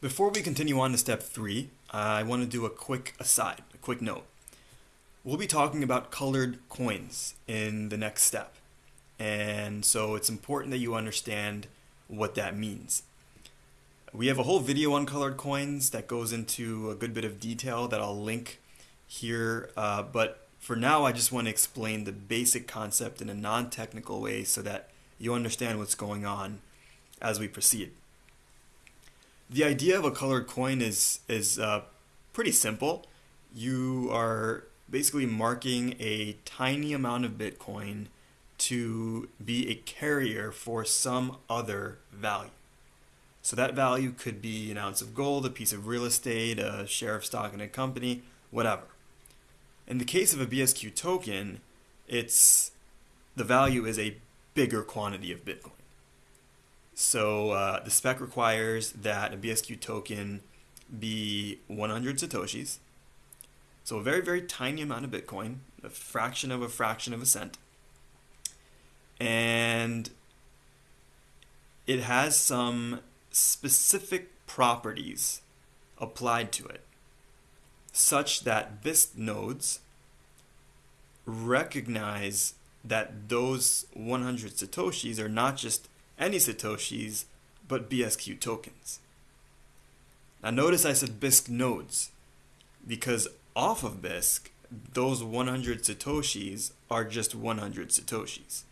Before we continue on to step three, I want to do a quick aside, a quick note. We'll be talking about colored coins in the next step. And so it's important that you understand what that means. We have a whole video on colored coins that goes into a good bit of detail that I'll link here. Uh, but for now, I just want to explain the basic concept in a non-technical way so that you understand what's going on as we proceed the idea of a colored coin is is uh, pretty simple. You are basically marking a tiny amount of Bitcoin to be a carrier for some other value. So that value could be an ounce of gold, a piece of real estate, a share of stock in a company, whatever. In the case of a BSQ token, it's the value is a bigger quantity of Bitcoin. So uh, the spec requires that a BSQ token be 100 Satoshis. So a very, very tiny amount of Bitcoin, a fraction of a fraction of a cent. And it has some specific properties applied to it, such that Bisq nodes recognize that those 100 Satoshis are not just any Satoshis, but BSQ tokens. Now notice I said Bisq nodes, because off of Bisq, those 100 Satoshis are just 100 Satoshis.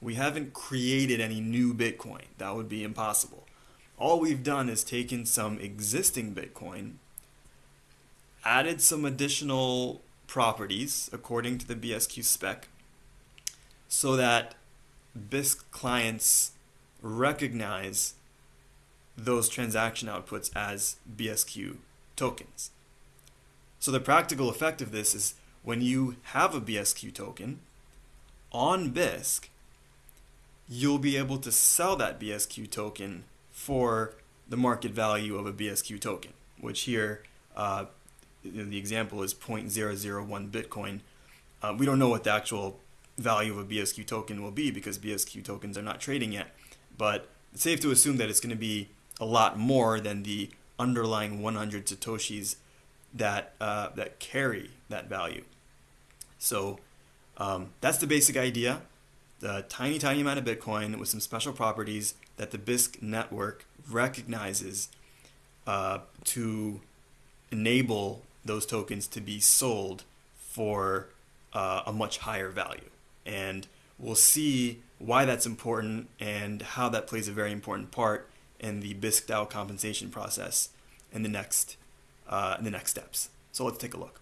We haven't created any new Bitcoin. That would be impossible. All we've done is taken some existing Bitcoin, added some additional properties according to the BSQ spec, so that Bisq clients recognize those transaction outputs as BSQ tokens. So the practical effect of this is when you have a BSQ token on Bisq, you'll be able to sell that BSQ token for the market value of a BSQ token, which here uh, the example is 0.001 Bitcoin. Uh, we don't know what the actual value of a BSQ token will be because BSQ tokens are not trading yet but it's safe to assume that it's going to be a lot more than the underlying 100 satoshis that uh, that carry that value. So um, that's the basic idea. The tiny, tiny amount of Bitcoin with some special properties that the Bisq network recognizes uh, to enable those tokens to be sold for uh, a much higher value. And we'll see why that's important and how that plays a very important part in the Bisq DAO compensation process in the next uh, the next steps. So let's take a look.